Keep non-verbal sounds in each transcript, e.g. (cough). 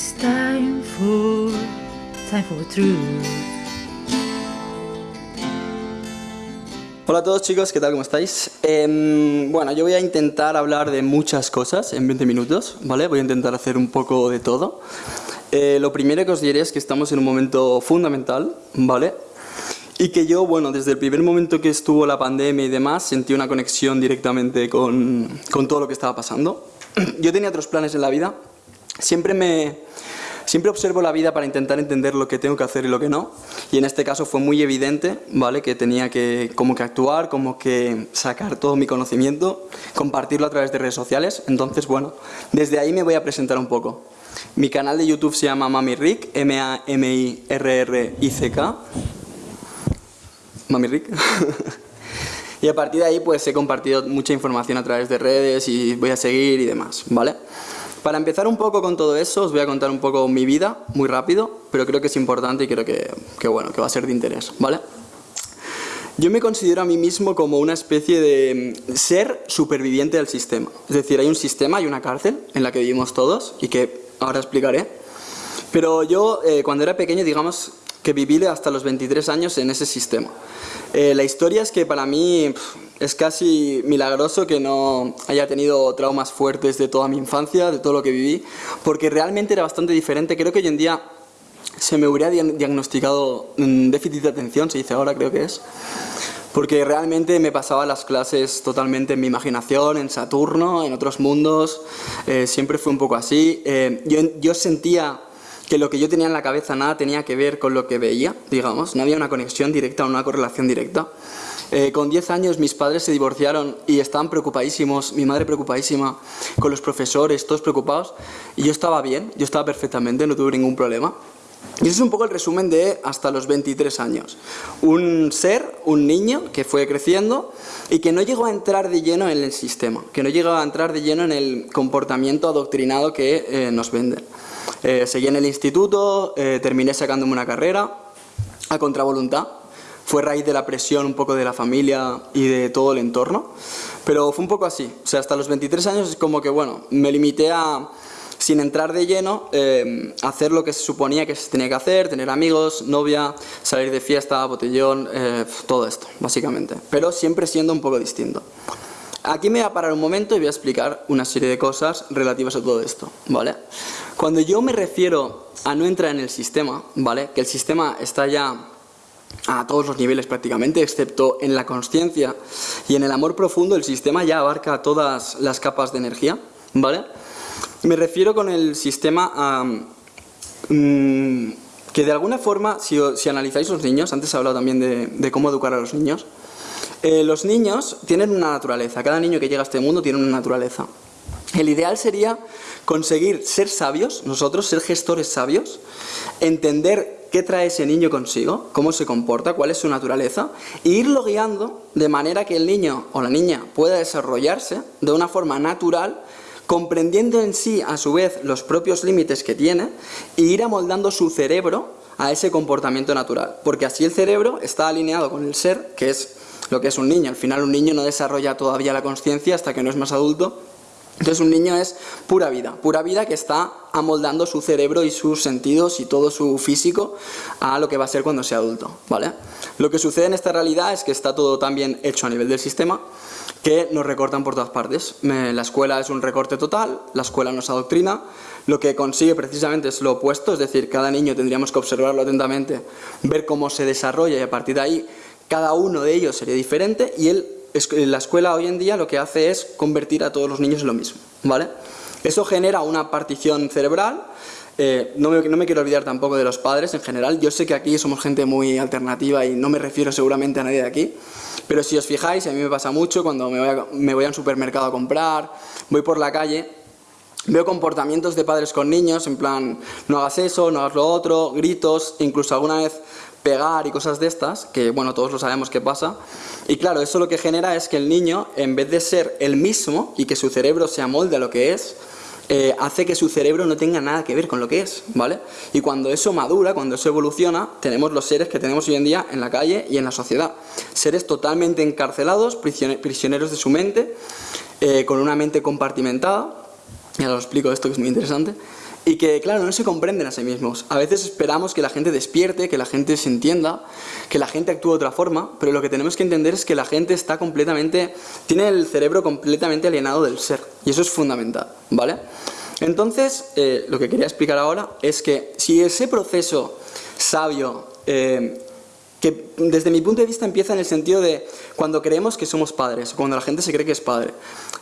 It's time for, time for truth. Hola a todos chicos, ¿qué tal? ¿Cómo estáis? Em, bueno, yo voy a intentar hablar de muchas cosas en 20 minutos, ¿vale? Voy a intentar hacer un poco de todo. Eh, lo primero que os diré es que estamos en un momento fundamental, ¿vale? Y que yo, bueno, desde el primer momento que estuvo la pandemia y demás, sentí una conexión directamente con, con todo lo que estaba pasando. (clears throat) Yo tenía otros planes en la vida. Siempre me, Siempre observo la vida para intentar entender lo que tengo que hacer y lo que no. Y en este caso fue muy evidente, ¿vale? Que tenía que como que actuar, como que sacar todo mi conocimiento, compartirlo a través de redes sociales. Entonces, bueno, desde ahí me voy a presentar un poco. Mi canal de YouTube se llama Mami Rick, M-A-M-I-R-R-I-C-K. Mami Rick. (laughs) y a partir de ahí pues he compartido mucha información a través de redes y voy a seguir y demás, ¿vale? Para empezar un poco con todo eso, os voy a contar un poco mi vida, muy rápido, pero creo que es importante y creo que, que bueno, que va a ser de interés, ¿vale? Yo me considero a mí mismo como una especie de ser superviviente del sistema. Es decir, hay un sistema, hay una cárcel en la que vivimos todos y que ahora explicaré. Pero yo, eh, cuando era pequeño, digamos que viví hasta los 23 años en ese sistema. Eh, la historia es que para mí es casi milagroso que no haya tenido traumas fuertes de toda mi infancia, de todo lo que viví, porque realmente era bastante diferente. Creo que hoy en día se me hubiera diagnosticado déficit de atención, se dice ahora creo que es, porque realmente me pasaba las clases totalmente en mi imaginación, en Saturno, en otros mundos, eh, siempre fue un poco así. Eh, yo, yo sentía que lo que yo tenía en la cabeza nada tenía que ver con lo que veía, digamos, no había una conexión directa o una correlación directa. Eh, con 10 años mis padres se divorciaron y estaban preocupadísimos, mi madre preocupadísima, con los profesores, todos preocupados, y yo estaba bien, yo estaba perfectamente, no tuve ningún problema. Y ese es un poco el resumen de hasta los 23 años. Un ser, un niño que fue creciendo y que no llegó a entrar de lleno en el sistema, que no llegó a entrar de lleno en el comportamiento adoctrinado que eh, nos venden. Eh, seguí en el instituto, terminé sacándome una carrera a contravoluntad, fue raíz de la presión un poco de la familia y de todo el entorno, pero fue un poco así, o sea, hasta los 23 años es como que, bueno, me limité a, sin entrar de lleno, eh, hacer lo que se suponía que se tenía que hacer, tener amigos, novia, salir de fiesta, botellón, eh, todo esto, básicamente, pero siempre siendo un poco distinto. Aquí me voy a parar un momento y voy a explicar una serie de cosas relativas a todo esto, ¿vale? Cuando yo me refiero a no entrar en el sistema, ¿vale? Que el sistema está ya a todos los niveles prácticamente, excepto en la conciencia y en el amor profundo, el sistema ya abarca todas las capas de energía, ¿vale? Me refiero con el sistema a... Mm, que de alguna forma, si, si, analizáis los niños, antes he hablado también de, cómo educar a los niños, eh, los niños tienen una naturaleza, cada niño que llega a este mundo tiene una naturaleza. El ideal sería conseguir ser sabios, nosotros, ser gestores sabios, entender qué trae ese niño consigo, cómo se comporta, cuál es su naturaleza, e irlo guiando de manera que el niño o la niña pueda desarrollarse de una forma natural, comprendiendo en sí a su vez los propios límites que tiene, e ir amoldando su cerebro a ese comportamiento natural, porque así el cerebro está alineado con el ser, que es lo que es un niño. Al final un niño no desarrolla todavía la conciencia hasta que no es más adulto, entonces un niño es pura vida, pura vida que está amoldando su cerebro y sus sentidos y todo su físico a lo que va a ser cuando sea adulto, ¿vale? Lo que sucede en esta realidad es que está todo tan bien hecho a nivel del sistema que nos recortan por todas partes. La escuela es un recorte total, la escuela nos adoctrina, lo que consigue precisamente es lo opuesto, es decir, cada niño tendríamos que observarlo atentamente, ver cómo se desarrolla y a partir de ahí cada uno de ellos sería diferente y él la escuela hoy en día lo que hace es convertir a todos los niños en lo mismo, ¿vale? Eso genera una partición cerebral, eh, no, me, no, me, quiero olvidar tampoco de los padres en general, yo sé que aquí somos gente muy alternativa y no me refiero seguramente a nadie de aquí, pero si os fijáis, a mí me pasa mucho cuando me voy a, me voy a un supermercado a comprar, voy por la calle, veo comportamientos de padres con niños, en plan, no hagas eso, no hagas lo otro, gritos, incluso alguna vez pegar y cosas de estas, que bueno, todos lo sabemos que pasa. Y claro, eso lo que genera es que el niño, en vez de ser el mismo y que su cerebro se amolde a lo que es, eh, hace que su cerebro no tenga nada que ver con lo que es, ¿vale? Y cuando eso madura, cuando eso evoluciona, tenemos los seres que tenemos hoy en día en la calle y en la sociedad. Seres totalmente encarcelados, prisioneros de su mente, eh, con una mente compartimentada, y ahora os explico esto que es muy interesante, y que, claro, no se comprenden a sí mismos. A veces esperamos que la gente despierte, que la gente se entienda, que la gente actúe de otra forma, pero lo que tenemos que entender es que la gente está completamente, tiene el cerebro completamente alienado del ser, y eso es fundamental, ¿vale? Entonces, eh, lo que quería explicar ahora es que si ese proceso sabio, eh, que desde mi punto de vista empieza en el sentido de cuando creemos que somos padres, cuando la gente se cree que es padre.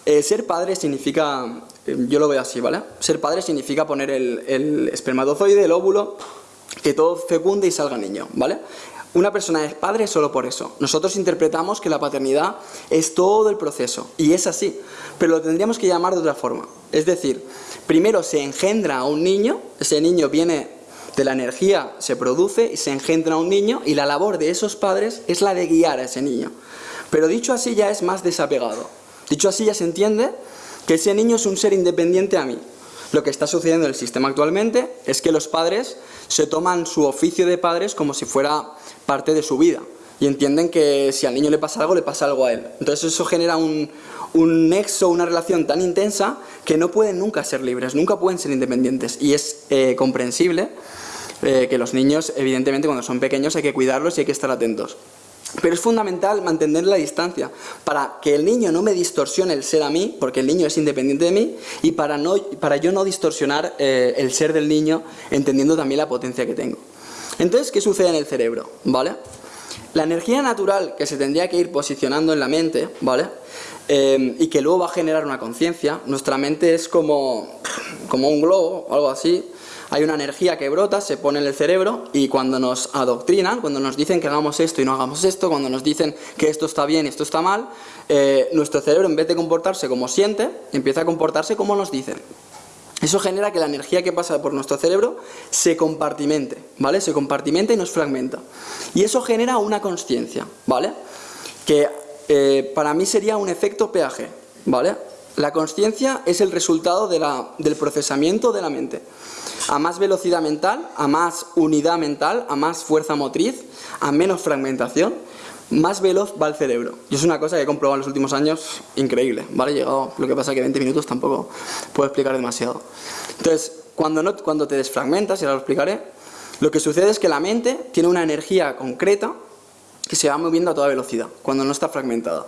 Eh, ser padre significa, yo lo veo así, ¿vale? Ser padre significa poner el, el espermatozoide, el óvulo, que todo fecunde y salga niño, ¿vale? Una persona es padre solo por eso. Nosotros interpretamos que la paternidad es todo el proceso, y es así, pero lo tendríamos que llamar de otra forma. Es decir, primero se engendra a un niño, ese niño viene de la energía, se produce y se engendra a un niño, y la labor de esos padres es la de guiar a ese niño. Pero dicho así ya es más desapegado. Dicho así ya se entiende que ese niño es un ser independiente a mí. Lo que está sucediendo en el sistema actualmente es que los padres se toman su oficio de padres como si fuera parte de su vida y entienden que si al niño le pasa algo, le pasa algo a él. Entonces eso genera un, un nexo, una relación tan intensa que no pueden nunca ser libres, nunca pueden ser independientes y es eh, comprensible eh, que los niños, evidentemente cuando son pequeños hay que cuidarlos y hay que estar atentos. Pero es fundamental mantener la distancia para que el niño no me distorsione el ser a mí, porque el niño es independiente de mí, y para, no, para yo no distorsionar eh, el ser del niño, entendiendo también la potencia que tengo. Entonces, ¿qué sucede en el cerebro? ¿Vale? La energía natural que se tendría que ir posicionando en la mente, ¿vale? Eh, y que luego va a generar una conciencia, nuestra mente es como, como un globo, algo así, hay una energía que brota, se pone en el cerebro y cuando nos adoctrinan, cuando nos dicen que hagamos esto y no hagamos esto, cuando nos dicen que esto está bien y esto está mal, eh, nuestro cerebro en vez de comportarse como siente, empieza a comportarse como nos dicen. Eso genera que la energía que pasa por nuestro cerebro se compartimente, ¿vale? Se compartimenta y nos fragmenta. Y eso genera una conciencia, ¿vale? Que eh, para mí sería un efecto peaje, ¿vale? La conciencia es el resultado del procesamiento de la mente. A más velocidad mental, a más unidad mental, a más fuerza motriz, a menos fragmentación, más veloz va el cerebro. Y es una cosa que he comprobado en los últimos años increíble, ¿vale? Llegado, lo que pasa es que 20 minutos tampoco puedo explicar demasiado. Entonces, cuando, no, cuando te desfragmentas, y ahora lo explicaré, lo que sucede es que la mente tiene una energía concreta que se va moviendo a toda velocidad, cuando no está fragmentada.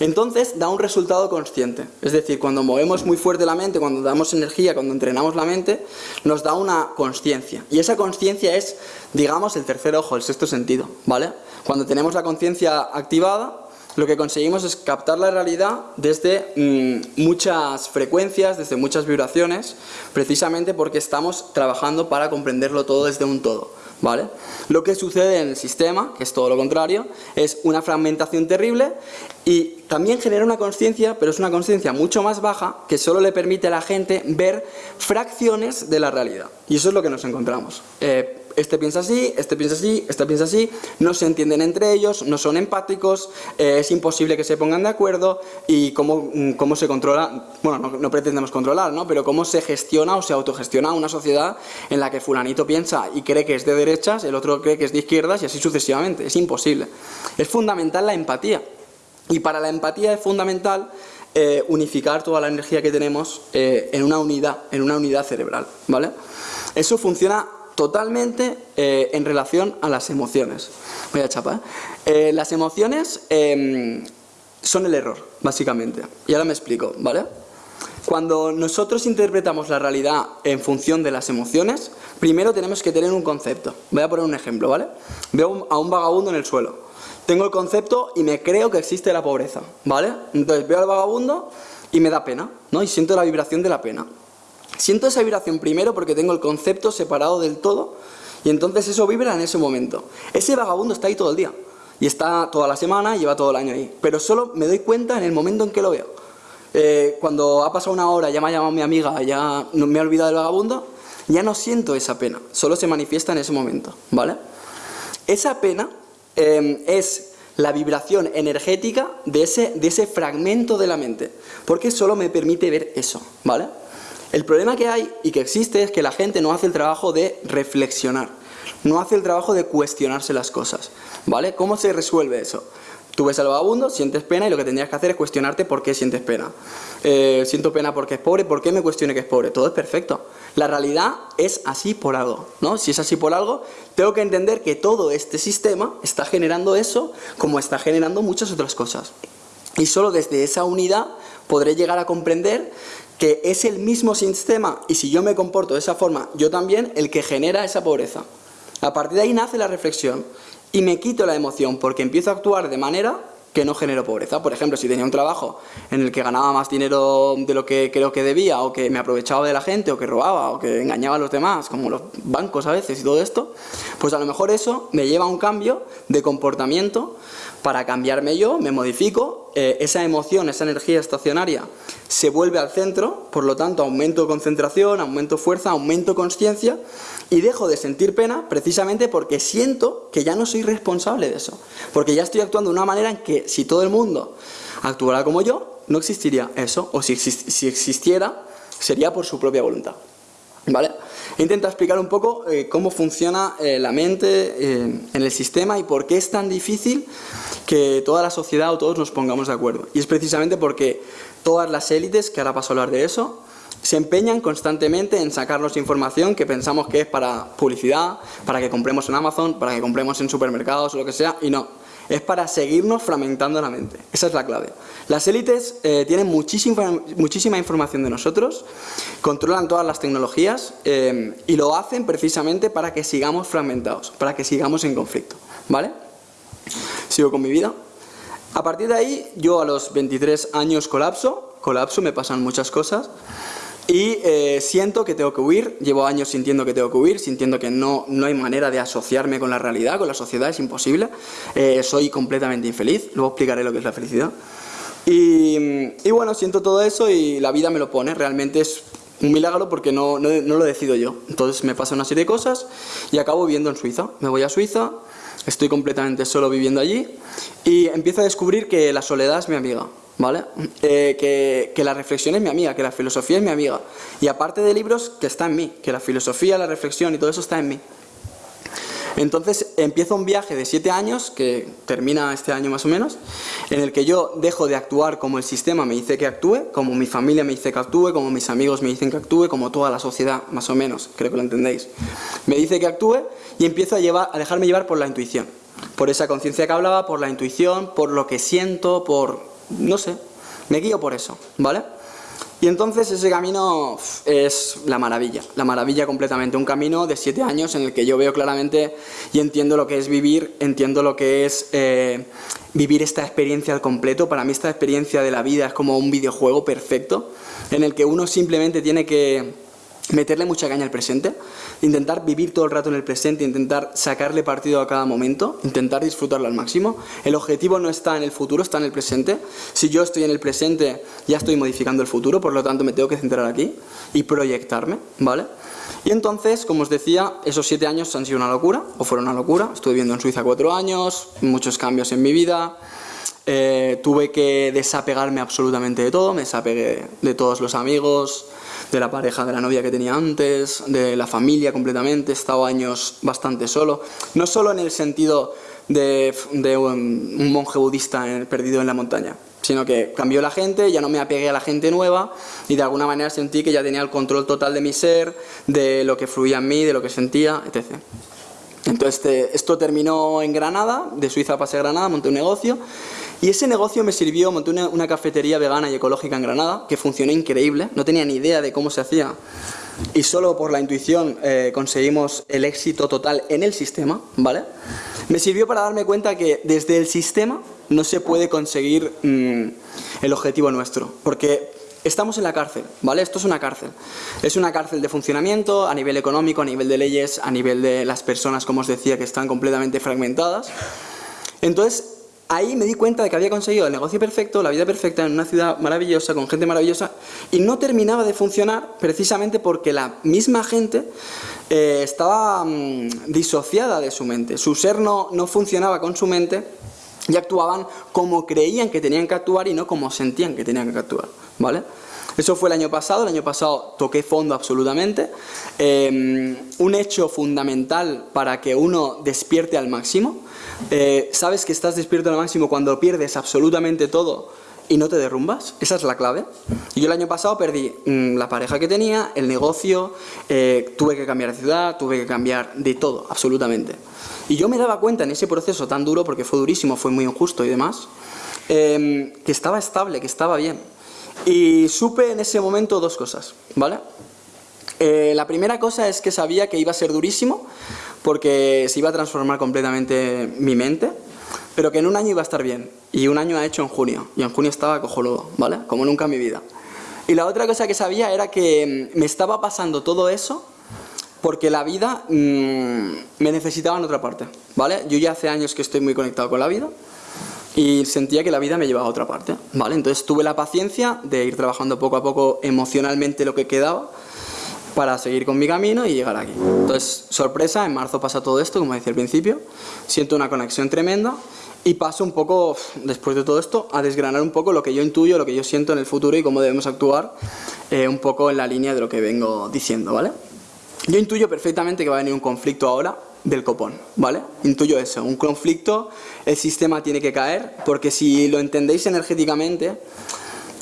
Entonces da un resultado consciente, es decir, cuando movemos muy fuerte la mente, cuando damos energía, cuando entrenamos la mente, nos da una conciencia. Y esa conciencia es, digamos, el tercer ojo, el sexto sentido, ¿vale? Cuando tenemos la conciencia activada, lo que conseguimos es captar la realidad desde mm, muchas frecuencias, desde muchas vibraciones, precisamente porque estamos trabajando para comprenderlo todo desde un todo. ¿Vale? Lo que sucede en el sistema, que es todo lo contrario, es una fragmentación terrible y también genera una conciencia, pero es una conciencia mucho más baja que solo le permite a la gente ver fracciones de la realidad. Y eso es lo que nos encontramos. Eh, este piensa así, este piensa así, este piensa así, no se entienden entre ellos, no son empáticos, eh, es imposible que se pongan de acuerdo y cómo, mm, cómo se controla, bueno, no, pretendemos controlar, ¿no? pero cómo se gestiona o se autogestiona una sociedad en la que fulanito piensa y cree que es de derechas, el otro cree que es de izquierdas y así sucesivamente, es imposible. Es fundamental la empatía y para la empatía es fundamental eh, unificar toda la energía que tenemos eh, en una unidad, en una unidad cerebral, ¿vale? Eso funciona totalmente eh, en relación a las emociones. Voy a chapa. las emociones em, son el error, básicamente. Y ahora me explico, ¿vale? Cuando nosotros interpretamos la realidad en función de las emociones, primero tenemos que tener un concepto. Voy a poner un ejemplo, ¿vale? Veo a un vagabundo en el suelo. Tengo el concepto y me creo que existe la pobreza, ¿vale? Entonces veo al vagabundo y me da pena, ¿no? Y siento la vibración de la pena. Siento esa vibración primero porque tengo el concepto separado del todo y entonces eso vibra en ese momento. Ese vagabundo está ahí todo el día y está toda la semana y lleva todo el año ahí, pero solo me doy cuenta en el momento en que lo veo. Eh, cuando ha pasado una hora, ya me ha llamado mi amiga, ya me ha olvidado del vagabundo, ya no siento esa pena, solo se manifiesta en ese momento, ¿vale? Esa pena em, es la vibración energética de ese, de ese fragmento de la mente, porque solo me permite ver eso, ¿vale? El problema que hay y que existe es que la gente no hace el trabajo de reflexionar, no hace el trabajo de cuestionarse las cosas, ¿vale? ¿Cómo se resuelve eso? Tú ves al vagabundo, sientes pena y lo que tendrías que hacer es cuestionarte por qué sientes pena. Eh, siento pena porque es pobre, ¿por qué me cuestione que es pobre? Todo es perfecto. La realidad es así por algo, ¿no? Si es así por algo, tengo que entender que todo este sistema está generando eso como está generando muchas otras cosas. Y solo desde esa unidad podré llegar a comprender que es el mismo sistema y si yo me comporto de esa forma, yo también, el que genera esa pobreza. A partir de ahí nace la reflexión y me quito la emoción porque empiezo a actuar de manera que no genero pobreza. Por ejemplo, si tenía un trabajo en el que ganaba más dinero de lo que creo que debía, o que me aprovechaba de la gente, o que robaba, o que engañaba a los demás, como los bancos a veces y todo esto, pues a lo mejor eso me lleva a un cambio de comportamiento para cambiarme yo, me modifico, eh, esa emoción, esa energía estacionaria se vuelve al centro, por lo tanto aumento concentración, aumento fuerza, aumento conciencia y dejo de sentir pena precisamente porque siento que ya no soy responsable de eso. Porque ya estoy actuando de una manera en que si todo el mundo actuara como yo, no existiría eso, o si, si existiera, sería por su propia voluntad. ¿Vale? Intenta explicar un poco eh, cómo funciona eh, la mente eh, en el sistema y por qué es tan difícil que toda la sociedad o todos nos pongamos de acuerdo. Y es precisamente porque todas las élites, que ahora paso a hablar de eso, se empeñan constantemente en sacarnos información que pensamos que es para publicidad, para que compremos en Amazon, para que compremos en supermercados o lo que sea, y no es para seguirnos fragmentando la mente. Esa es la clave. Las élites eh, tienen muchísima, muchísima información de nosotros, controlan todas las tecnologías eh, y lo hacen precisamente para que sigamos fragmentados, para que sigamos en conflicto. ¿Vale? Sigo con mi vida. A partir de ahí, yo a los 23 años colapso, colapso, me pasan muchas cosas. Y eh, siento que tengo que huir, llevo años sintiendo que tengo que huir, sintiendo que no, no hay manera de asociarme con la realidad, con la sociedad, es imposible. Eh, soy completamente infeliz, luego explicaré lo que es la felicidad. Y, y, bueno, siento todo eso y la vida me lo pone, realmente es un milagro porque no, no, no lo decido yo. Entonces me pasa una serie de cosas y acabo viviendo en Suiza. Me voy a Suiza, estoy completamente solo viviendo allí y empiezo a descubrir que la soledad es mi amiga. ¿Vale? Eh, que, que, la reflexión es mi amiga, que la filosofía es mi amiga. Y aparte de libros, que está en mí, que la filosofía, la reflexión y todo eso está en mí. Entonces empiezo un viaje de siete años, que termina este año más o menos, en el que yo dejo de actuar como el sistema me dice que actúe, como mi familia me dice que actúe, como mis amigos me dicen que actúe, como toda la sociedad, más o menos, creo que lo entendéis. Me dice que actúe y empiezo a, llevar, a dejarme llevar por la intuición. Por esa conciencia que hablaba, por la intuición, por lo que siento, por no sé, me guío por eso, ¿vale? Y entonces ese camino es la maravilla, la maravilla completamente, un camino de siete años en el que yo veo claramente y entiendo lo que es vivir, entiendo lo que es eh, vivir esta experiencia al completo, para mí esta experiencia de la vida es como un videojuego perfecto, en el que uno simplemente tiene que meterle mucha caña al presente, intentar vivir todo el rato en el presente, intentar sacarle partido a cada momento, intentar disfrutarlo al máximo. El objetivo no está en el futuro, está en el presente. Si yo estoy en el presente, ya estoy modificando el futuro, por lo tanto me tengo que centrar aquí y proyectarme, ¿vale? Y entonces, como os decía, esos siete años han sido una locura, o fueron una locura. Estuve viviendo en Suiza cuatro años, muchos cambios en mi vida, eh, tuve que desapegarme absolutamente de todo, me desapegué de todos los amigos, de la pareja de la novia que tenía antes, de la familia completamente, he estado años bastante solo, no solo en el sentido de, un, monje budista perdido en la montaña, sino que cambió la gente, ya no me apegué a la gente nueva y de alguna manera sentí que ya tenía el control total de mi ser, de lo que fluía en mí, de lo que sentía, etc. Entonces este, esto terminó en Granada, de Suiza pasé a Granada, monté un negocio y ese negocio me sirvió, monté una, cafetería vegana y ecológica en Granada, que funcionó increíble, no tenía ni idea de cómo se hacía. Y solo por la intuición eh, conseguimos el éxito total en el sistema, ¿vale? Me sirvió para darme cuenta que desde el sistema no se puede conseguir mm, el objetivo nuestro, porque estamos en la cárcel, ¿vale? Esto es una cárcel. Es una cárcel de funcionamiento a nivel económico, a nivel de leyes, a nivel de las personas, como os decía, que están completamente fragmentadas. Entonces, ahí me di cuenta de que había conseguido el negocio perfecto, la vida perfecta en una ciudad maravillosa, con gente maravillosa, y no terminaba de funcionar precisamente porque la misma gente eh, estaba mm, disociada de su mente. Su ser no, no funcionaba con su mente y actuaban como creían que tenían que actuar y no como sentían que tenían que actuar, ¿vale? Eso fue el año pasado, el año pasado toqué fondo absolutamente. Eh, un hecho fundamental para que uno despierte al máximo. Eh, Sabes que estás despierto al máximo cuando pierdes absolutamente todo y no te derrumbas. Esa es la clave. Yo el año pasado perdí mm, la pareja que tenía, el negocio, eh, tuve que cambiar de ciudad, tuve que cambiar de todo, absolutamente. Y yo me daba cuenta en ese proceso tan duro, porque fue durísimo, fue muy injusto y demás, eh, que estaba estable, que estaba bien. Y supe en ese momento dos cosas, ¿vale? Eh, la primera cosa es que sabía que iba a ser durísimo, porque se iba a transformar completamente mi mente, pero que en un año iba a estar bien. Y un año ha hecho en junio, y en junio estaba cojonudo, ¿vale? Como nunca en mi vida. Y la otra cosa que sabía era que mm, me estaba pasando todo eso porque la vida mmm, me necesitaba en otra parte, ¿vale? Yo ya hace años que estoy muy conectado con la vida y sentía que la vida me llevaba a otra parte, ¿vale? Entonces tuve la paciencia de ir trabajando poco a poco emocionalmente lo que quedaba para seguir con mi camino y llegar aquí. Entonces, sorpresa, en marzo pasa todo esto, como decía al principio, siento una conexión tremenda y paso un poco, después de todo esto, a desgranar un poco lo que yo intuyo, lo que yo siento en el futuro y cómo debemos actuar eh, un poco en la línea de lo que vengo diciendo, ¿vale? Yo intuyo perfectamente que va a venir un conflicto ahora del copón, ¿vale? Intuyo eso, un conflicto, el sistema tiene que caer, porque si lo entendéis energéticamente,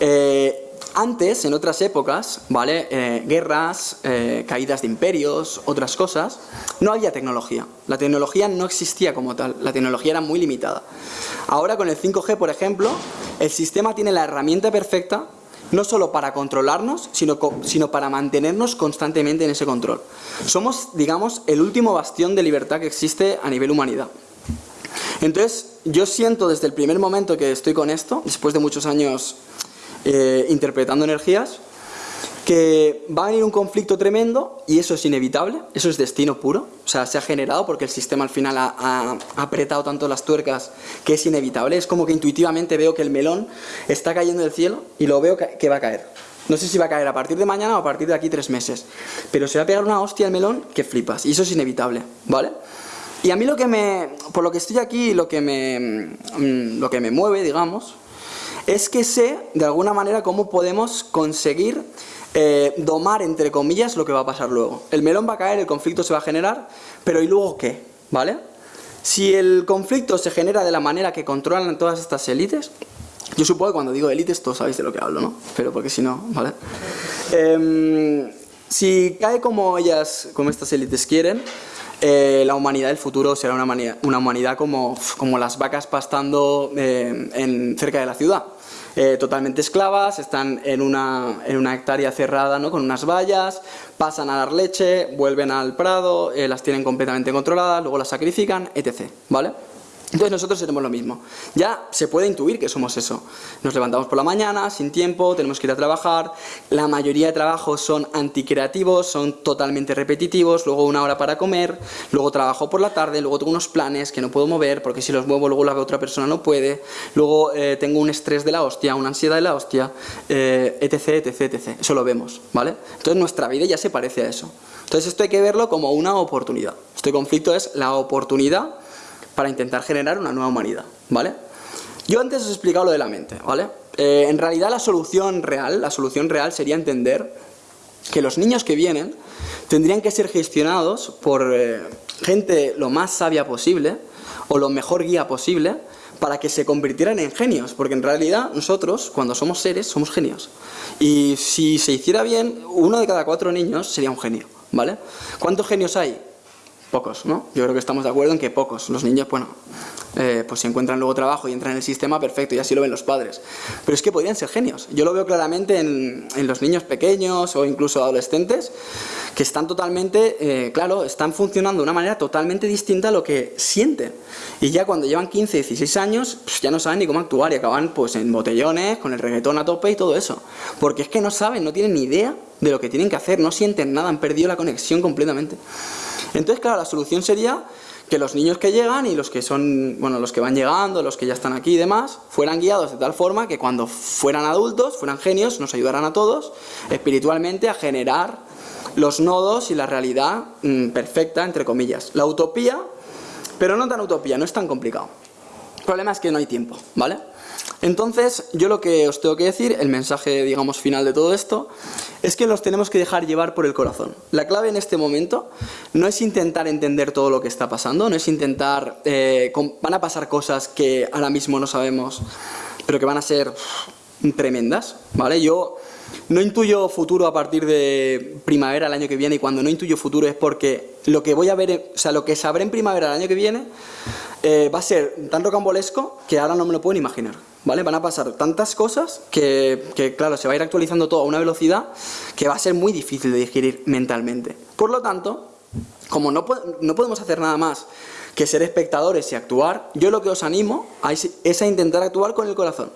eh, antes, en otras épocas, ¿vale? Eh, guerras, eh, caídas de imperios, otras cosas, no había tecnología. La tecnología no existía como tal, la tecnología era muy limitada. Ahora con el 5G, por ejemplo, el sistema tiene la herramienta perfecta no solo para controlarnos, sino, sino para mantenernos constantemente en ese control. Somos, digamos, el último bastión de libertad que existe a nivel humanidad. Entonces, yo siento desde el primer momento que estoy con esto, después de muchos años eh, interpretando energías, que va a venir un conflicto tremendo y eso es inevitable, eso es destino puro, o sea, se ha generado porque el sistema al final ha, apretado tanto las tuercas que es inevitable, es como que intuitivamente veo que el melón está cayendo del cielo y lo veo que va a caer. No sé si va a caer a partir de mañana o a partir de aquí tres meses, pero se va a pegar una hostia al melón que flipas y eso es inevitable, ¿vale? Y a mí lo que me, por lo que estoy aquí, lo que me, mm, lo que me mueve, digamos, es que sé de alguna manera cómo podemos conseguir eh, domar, entre comillas, lo que va a pasar luego. El melón va a caer, el conflicto se va a generar, pero ¿y luego qué? ¿Vale? Si el conflicto se genera de la manera que controlan todas estas élites, yo supongo que cuando digo élites todos sabéis de lo que hablo, ¿no? Pero porque si no, ¿vale? Eh, si cae como ellas, como estas élites quieren, eh, la humanidad del futuro será una humanidad, una humanidad como, como, las vacas pastando eh, en, cerca de la ciudad. Eh, totalmente esclavas, están en una, en una hectárea cerrada ¿no? con unas vallas, pasan a dar leche, vuelven al prado, las tienen completamente controladas, luego las sacrifican, etc. ¿Vale? Entonces nosotros seremos lo mismo. Ya se puede intuir que somos eso. Nos levantamos por la mañana, sin tiempo, tenemos que ir a trabajar. La mayoría de trabajos son anticreativos, son totalmente repetitivos. Luego una hora para comer, luego trabajo por la tarde, luego tengo unos planes que no puedo mover porque si los muevo luego la otra persona no puede. Luego eh, tengo un estrés de la hostia, una ansiedad de la hostia, eh, etc, etc, etc. Eso lo vemos, ¿vale? Entonces nuestra vida ya se parece a eso. Entonces esto hay que verlo como una oportunidad. Este conflicto es la oportunidad para intentar generar una nueva humanidad, ¿vale? Yo antes os he explicado lo de la mente, ¿vale? Eh, en realidad la solución real, la solución real sería entender que los niños que vienen tendrían que ser gestionados por eh, gente lo más sabia posible o lo mejor guía posible para que se convirtieran en genios, porque en realidad nosotros, cuando somos seres, somos genios. Y si se hiciera bien, uno de cada cuatro niños sería un genio, ¿vale? ¿Cuántos genios hay? Pocos, ¿no? Yo creo que estamos de acuerdo en que pocos. Los niños, bueno, eh, pues si encuentran luego trabajo y entran en el sistema, perfecto, y así lo ven los padres. Pero es que podrían ser genios. Yo lo veo claramente en, los niños pequeños o incluso adolescentes, que están totalmente, eh, claro, están funcionando de una manera totalmente distinta a lo que sienten. Y ya cuando llevan 15, 16 años, pues ya no saben ni cómo actuar y acaban pues en botellones, con el reggaetón a tope y todo eso. Porque es que no saben, no tienen ni idea de lo que tienen que hacer, no sienten nada, han perdido la conexión completamente. Entonces, claro, la solución sería que los niños que llegan y los que son, bueno, los que van llegando, los que ya están aquí y demás, fueran guiados de tal forma que cuando fueran adultos, fueran genios, nos ayudaran a todos espiritualmente a generar los nodos y la realidad mmm, perfecta, entre comillas. La utopía, pero no tan utopía, no es tan complicado. El problema es que no hay tiempo, ¿vale? Entonces, yo lo que os tengo que decir, el mensaje, digamos, final de todo esto, es que los tenemos que dejar llevar por el corazón. La clave en este momento no es intentar entender todo lo que está pasando, no es intentar... Eh, van a pasar cosas que ahora mismo no sabemos, pero que van a ser tremendas, ¿vale? Yo no intuyo futuro a partir de primavera el año que viene y cuando no intuyo futuro es porque lo que voy a ver, o sea, lo que sabré en primavera el año que viene eh, va a ser tan rocambolesco que ahora no me lo puedo imaginar. ¿Vale? Van a pasar tantas cosas que, claro, se va a ir actualizando todo a una velocidad que va a ser muy difícil de digerir mentalmente. Por lo tanto, como no, no podemos hacer nada más que ser espectadores y actuar, yo lo que os animo es a intentar actuar con el corazón.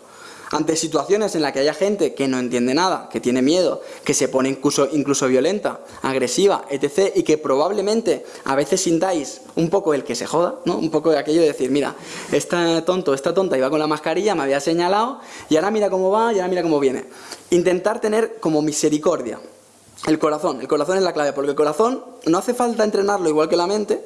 Ante situaciones en las que haya gente que no entiende nada, que tiene miedo, que se pone incluso, incluso violenta, agresiva, etc. y que probablemente a veces sintáis un poco el que se joda, ¿no? un poco de aquello de decir, mira, esta tonto, esta tonta iba con la mascarilla, me había señalado y ahora mira cómo va y ahora mira cómo viene. Intentar tener como misericordia. El corazón, el corazón es la clave, porque el corazón no hace falta entrenarlo igual que la mente,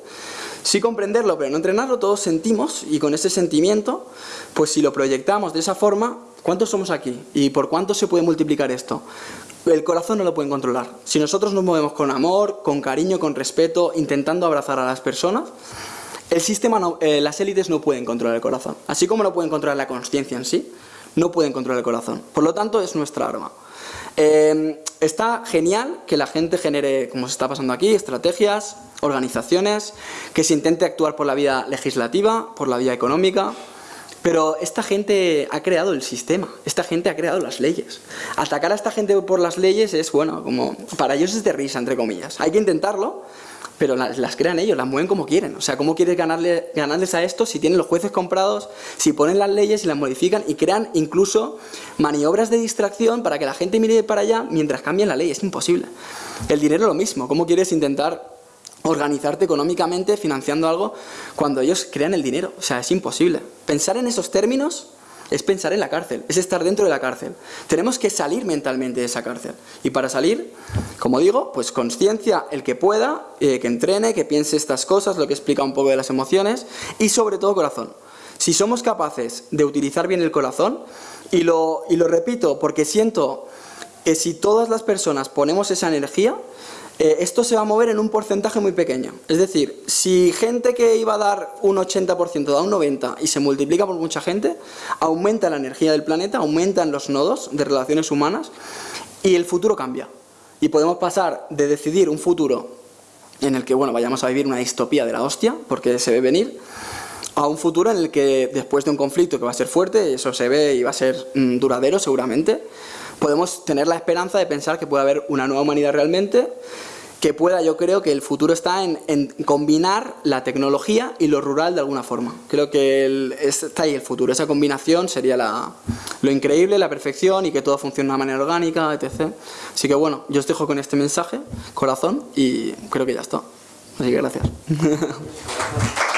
Sí comprenderlo, pero no entrenarlo, todos sentimos y con ese sentimiento, pues si lo proyectamos de esa forma, ¿cuántos somos aquí? ¿Y por cuánto se puede multiplicar esto? El corazón no lo pueden controlar. Si nosotros nos movemos con amor, con cariño, con respeto, intentando abrazar a las personas, el sistema, eh, las élites no pueden controlar el corazón. Así como no pueden controlar la conciencia en sí, no pueden controlar el corazón. Por lo tanto, es nuestra arma. Eh, está genial que la gente genere, como se está pasando aquí, estrategias, organizaciones, que se intente actuar por la vía legislativa, por la vía económica, pero esta gente ha creado el sistema, esta gente ha creado las leyes. Atacar a esta gente por las leyes es, bueno, como para ellos es de risa, entre comillas. Hay que intentarlo, pero las, crean ellos, las mueven como quieren. O sea, ¿cómo quieres ganarle, ganarles a esto si tienen los jueces comprados, si ponen las leyes y las modifican y crean incluso maniobras de distracción para que la gente mire para allá mientras cambien la ley? Es imposible. El dinero lo mismo. ¿Cómo quieres intentar organizarte económicamente financiando algo cuando ellos crean el dinero. O sea, es imposible. Pensar en esos términos es pensar en la cárcel, es estar dentro de la cárcel. Tenemos que salir mentalmente de esa cárcel. Y para salir, como digo, pues conciencia, el que pueda, eh, que entrene, que piense estas cosas, lo que explica un poco de las emociones, y sobre todo corazón. Si somos capaces de utilizar bien el corazón, y lo, y lo repito porque siento que si todas las personas ponemos esa energía, eh, esto se va a mover en un porcentaje muy pequeño. Es decir, si gente que iba a dar un 80% da un 90% y se multiplica por mucha gente, aumenta la energía del planeta, aumentan los nodos de relaciones humanas y el futuro cambia. Y podemos pasar de decidir un futuro en el que bueno vayamos a vivir una distopía de la hostia, porque se ve venir, a un futuro en el que después de un conflicto que va a ser fuerte, eso se ve y va a ser mm, duradero seguramente, podemos tener la esperanza de pensar que puede haber una nueva humanidad realmente que pueda, yo creo que el futuro está en, combinar la tecnología y lo rural de alguna forma. Creo que está ahí el futuro, esa combinación sería lo increíble, la perfección y que todo funcione de una manera orgánica, etc. Así que bueno, yo os dejo con este mensaje, corazón, y creo que ya está. Así que gracias. (laughs)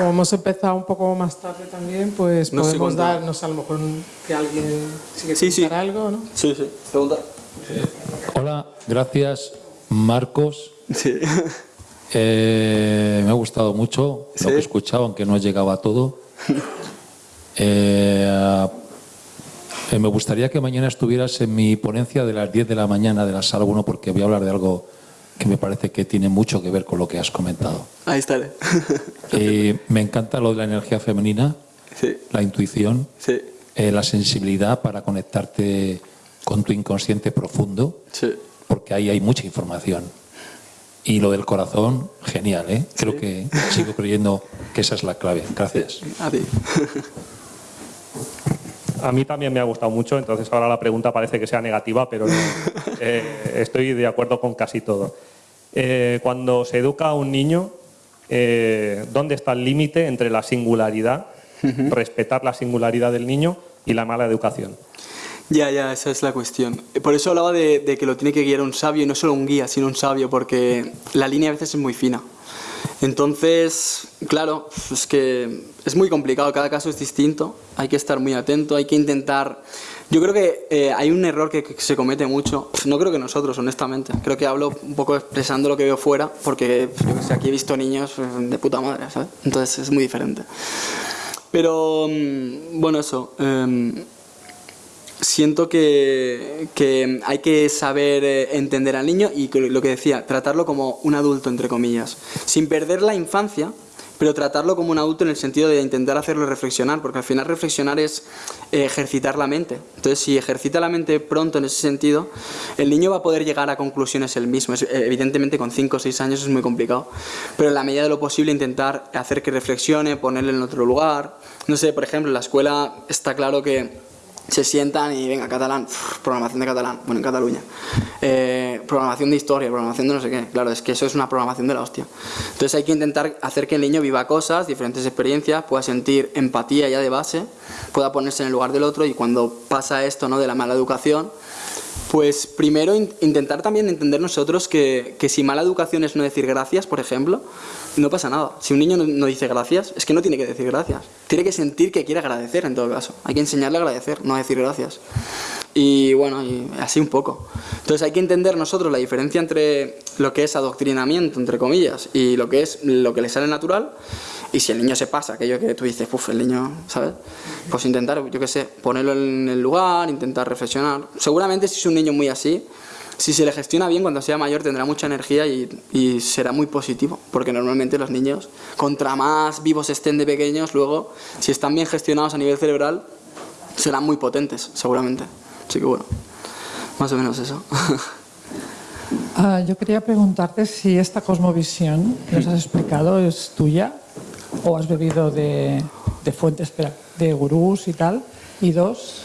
Como hemos empezado un poco más tarde también, pues podemos dar, no sé, a lo mejor que alguien sigue sí, sí. algo, ¿no? Sí, sí. Pregunta. Eh, hola, gracias Marcos. Sí. Eh, me ha gustado mucho lo que he escuchado, aunque no he llegado a todo. Eh, me gustaría que mañana estuvieras en mi ponencia de las 10 de la mañana de la sala 1 porque voy a hablar de algo que me parece que tiene mucho que ver con lo que has comentado. Ahí está. (laughs) Eh, me encanta lo de la energía femenina, la intuición, eh, la sensibilidad para conectarte con tu inconsciente profundo, porque ahí hay mucha información. Y lo del corazón, genial, ¿eh? Creo que sigo creyendo que esa es la clave. Gracias. A ti. (laughs) A mí también me ha gustado mucho, entonces ahora la pregunta parece que sea negativa, pero (laughs) eh, estoy de acuerdo con casi todo. Eh, cuando se educa a un niño, eh, ¿dónde está el límite entre la singularidad, respetar la singularidad del niño y la mala educación? Ya, ya, esa es la cuestión. Por eso hablaba de, de que lo tiene que guiar un sabio, y no solo un guía, sino un sabio, porque la línea a veces es muy fina. Entonces, claro, es que es muy complicado, cada caso es distinto, hay que estar muy atento, hay que intentar... Yo creo que eh, hay un error que, se comete mucho, no creo que nosotros, honestamente, creo que hablo un poco expresando lo que veo fuera, porque yo aquí he visto niños eh, de puta madre, ¿sabes? Entonces es muy diferente. Pero, mm, bueno, eso... Em, siento que, hay que saber eh, entender al niño y lo que decía, tratarlo como un adulto, entre comillas, sin perder la infancia, pero tratarlo como un adulto en el sentido de intentar hacerlo reflexionar, porque al final reflexionar es eh, ejercitar la mente. Entonces, si ejercita la mente pronto en ese sentido, el niño va a poder llegar a conclusiones él mismo. evidentemente, con 5 o 6 años es muy complicado, pero en la medida de lo posible intentar hacer que reflexione, ponerle en otro lugar. No sé, por ejemplo, en la escuela está claro que se sientan y venga, catalán, programación de catalán, bueno, en Cataluña, eh, programación de historia, programación de no sé qué, claro, es que eso es una programación de la hostia. Entonces hay que intentar hacer que el niño viva cosas, diferentes experiencias, pueda sentir empatía ya de base, pueda ponerse en el lugar del otro y cuando pasa esto ¿no? de la mala educación, pues primero intentar también entender nosotros que, que si mala educación es no decir gracias, por ejemplo, no pasa nada. Si un niño no, dice gracias, es que no tiene que decir gracias. Tiene que sentir que quiere agradecer en todo caso. Hay que enseñarle a agradecer, no a decir gracias. Y bueno, y así un poco. Entonces hay que entender nosotros la diferencia entre lo que es adoctrinamiento, entre comillas, y lo que es lo que le sale natural. Y si el niño se pasa, aquello que tú dices, uff, el niño, ¿sabes? Pues intentar, yo qué sé, ponerlo en el lugar, intentar reflexionar. Seguramente si es un niño muy así, si se le gestiona bien, cuando sea mayor tendrá mucha energía y, será muy positivo, porque normalmente los niños, contra más vivos estén de pequeños, luego, si están bien gestionados a nivel cerebral, serán muy potentes, seguramente. Así que bueno, más o menos eso. Ah, yo quería preguntarte si esta cosmovisión que nos has explicado es tuya o has bebido de, fuentes de gurús y tal. Y dos,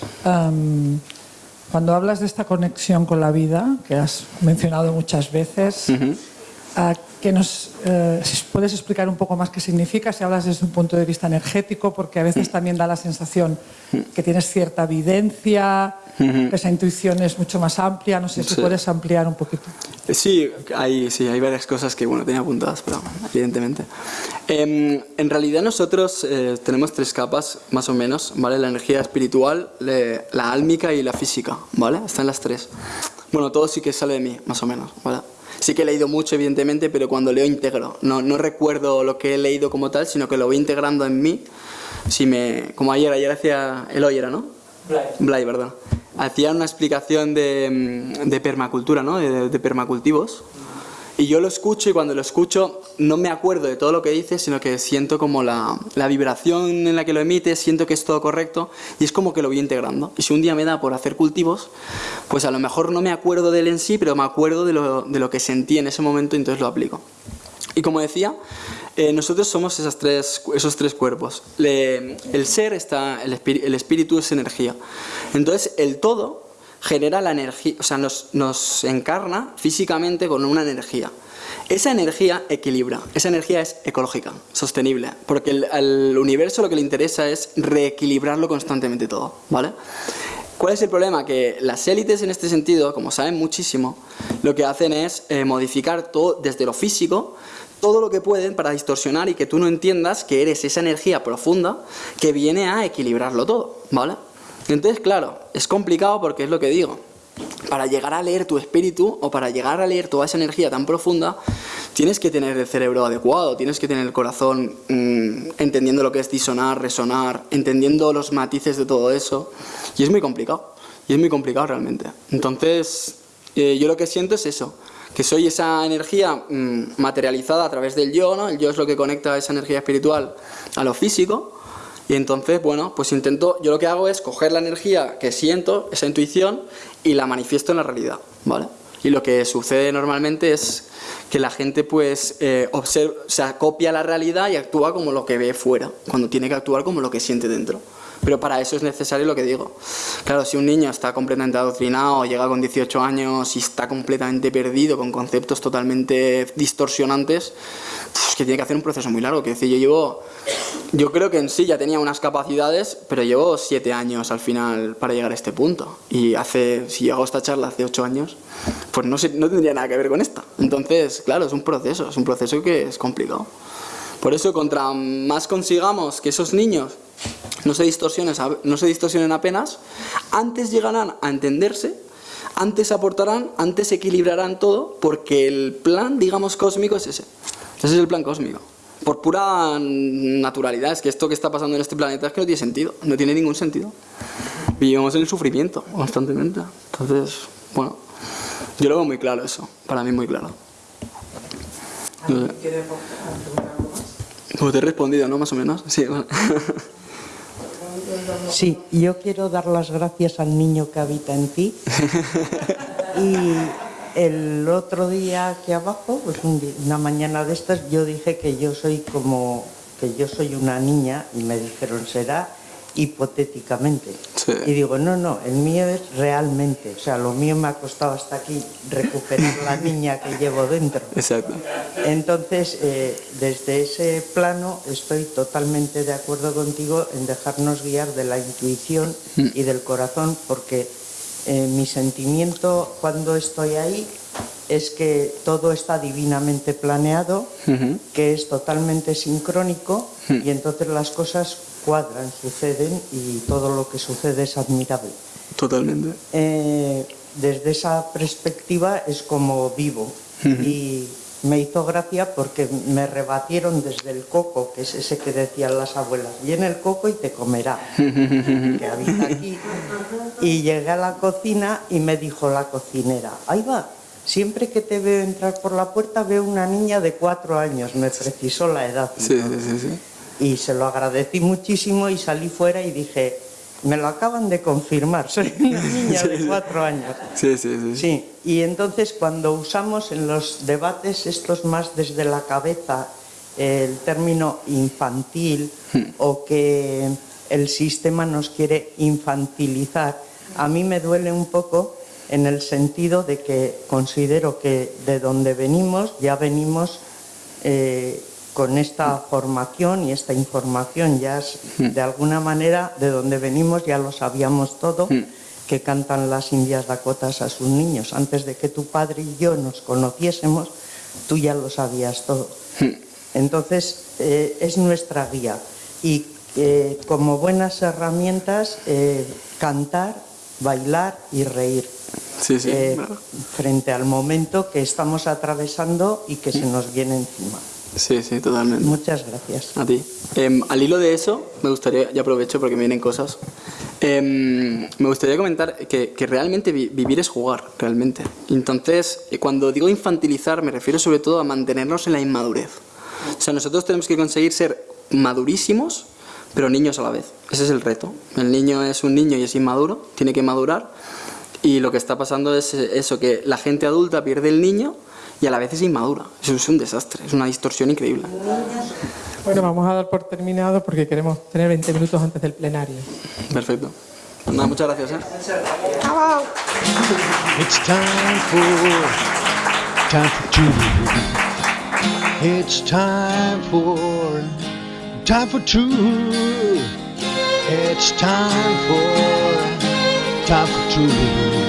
cuando hablas de esta conexión con la vida, que has mencionado muchas veces, que nos eh, puedes explicar un poco más qué significa, si hablas desde un punto de vista energético, porque a veces también da la sensación que tienes cierta evidencia, esa intuición es mucho más amplia, no sé si puedes ampliar un poquito. Sí, hay, sí, hay varias cosas que bueno, tenía apuntadas, pero evidentemente. Em, en realidad nosotros eh, tenemos tres capas, más o menos, ¿vale? La energía espiritual, la álmica y la física, ¿vale? Están las tres. Bueno, todo sí que sale de mí, más o menos, ¿vale? Sí que he leído mucho, evidentemente, pero cuando leo integro. No, no recuerdo lo que he leído como tal, sino que lo voy integrando en mí. Si me, como ayer, ayer hacía el era, ¿no? Blay. Blay, ¿verdad? Hacía una explicación de, mm, de permacultura, ¿no? De, de permacultivos. Y yo lo escucho y cuando lo escucho no me acuerdo de todo lo que dice, sino que siento como la, la, vibración en la que lo emite, siento que es todo correcto y es como que lo voy integrando. Y si un día me da por hacer cultivos, pues a lo mejor no me acuerdo de él en sí, pero me acuerdo de lo, de lo que sentí en ese momento y entonces lo aplico. Y como decía, eh, nosotros somos esas tres, esos tres cuerpos. el ser está, el, el espíritu es energía. Entonces el todo genera la energía, o sea, nos, nos encarna físicamente con una energía. Esa energía equilibra, esa energía es ecológica, sostenible, porque al universo lo que le interesa es reequilibrarlo constantemente todo, ¿vale? ¿Cuál es el problema? Que las élites en este sentido, como saben muchísimo, lo que hacen es eh, modificar todo desde lo físico, todo lo que pueden para distorsionar y que tú no entiendas que eres esa energía profunda que viene a equilibrarlo todo, ¿vale? Entonces, claro, es complicado porque es lo que digo. Para llegar a leer tu espíritu o para llegar a leer toda esa energía tan profunda, tienes que tener el cerebro adecuado, tienes que tener el corazón mm, entendiendo lo que es disonar, resonar, entendiendo los matices de todo eso. Y es muy complicado, y es muy complicado realmente. Entonces, eh, yo lo que siento es eso, que soy esa energía mm, materializada a través del yo, ¿no? El yo es lo que conecta esa energía espiritual a lo físico, y entonces, bueno, pues intento, yo lo que hago es coger la energía que siento, esa intuición, y la manifiesto en la realidad, ¿vale? Y lo que sucede normalmente es que la gente pues eh, observa, o copia la realidad y actúa como lo que ve fuera, cuando tiene que actuar como lo que siente dentro. Pero para eso es necesario lo que digo. Claro, si un niño está completamente adoctrinado, llega con 18 años y está completamente perdido con conceptos totalmente distorsionantes, pues que tiene que hacer un proceso muy largo. Que decir, yo llevo Yo creo que en sí ya tenía unas capacidades, pero llevo siete años al final para llegar a este punto. Y hace, si hago esta charla hace ocho años, pues no, no tendría nada que ver con esta. Entonces, claro, es un proceso, es un proceso que es complicado. Por eso, contra más consigamos que esos niños no se distorsionen, no se distorsionen apenas, antes llegarán a entenderse, antes aportarán, antes equilibrarán todo, porque el plan, digamos, cósmico es ese. Ese es el plan cósmico por pura naturalidad, es que esto que está pasando en este planeta es que no tiene sentido, no tiene ningún sentido. Vivimos en el sufrimiento constantemente. Entonces, bueno, yo lo veo muy claro eso, para mí muy claro. Como te he respondido, ¿no? Más o menos. Sí, (laughs) Sí, yo quiero dar las gracias al niño que habita en ti (laughs) y el otro día aquí abajo, pues una mañana de estas, yo dije que yo soy como, que yo soy una niña y me dijeron, será hipotéticamente. Y digo, no, no, el mío es realmente, o sea, lo mío me ha costado hasta aquí recuperar la niña que llevo dentro. Exacto. Entonces, eh, desde ese plano estoy totalmente de acuerdo contigo en dejarnos guiar de la intuición y del corazón, porque eh, mi sentimiento cuando estoy ahí es que todo está divinamente planeado, que es totalmente sincrónico y entonces las cosas cuadran, suceden y todo lo que sucede es admirable. Totalmente. Eh, desde esa perspectiva es como vivo y me hizo gracia porque me rebatieron desde el coco, que es ese que decían las abuelas, viene el coco y te comerá, que habita aquí. Y llegué a la cocina y me dijo la cocinera, ahí va, siempre que te veo entrar por la puerta veo una niña de cuatro años, me precisó la edad. Sí, sí, sí. Y se lo agradecí muchísimo y salí fuera y dije, me lo acaban de confirmar, soy una niña de cuatro años. Sí, sí, sí. Sí, y entonces cuando usamos en los debates estos más desde la cabeza el término infantil hmm. o que el sistema nos quiere infantilizar, a mí me duele un poco en el sentido de que considero que de donde venimos ya venimos eh, con esta formación y esta información ya hmm. de alguna manera de donde venimos ya lo sabíamos todo hmm. que cantan las indias dakotas a sus niños antes de que tu padre y yo nos conociésemos tú ya lo sabías todo hmm. entonces eh, es nuestra guía y eh, como buenas herramientas eh, cantar bailar y reír frente al momento que estamos atravesando y que se nos viene encima Sí, sí, totalmente. Muchas gracias. A ti. Em, al hilo de eso, me gustaría, ya aprovecho porque me vienen cosas, em, me gustaría comentar que, realmente vivir es jugar, realmente. Entonces, eh, cuando digo infantilizar, me refiero sobre todo a mantenernos en la inmadurez. O sea, nosotros tenemos que conseguir ser madurísimos, pero niños a la vez. Ese es el reto. El niño es un niño y es inmaduro, tiene que madurar. Y lo que está pasando es eso, que la gente adulta pierde el niño y a la vez es inmadura. Eso es un desastre, es una distorsión increíble. Bueno, vamos a dar por terminado porque queremos tener 20 minutos antes del plenario. Perfecto. Nada, muchas gracias. ¿eh? It's time for, time for two. It's time for, time for two. It's time for, time for two.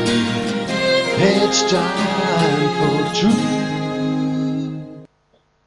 It's time for truth.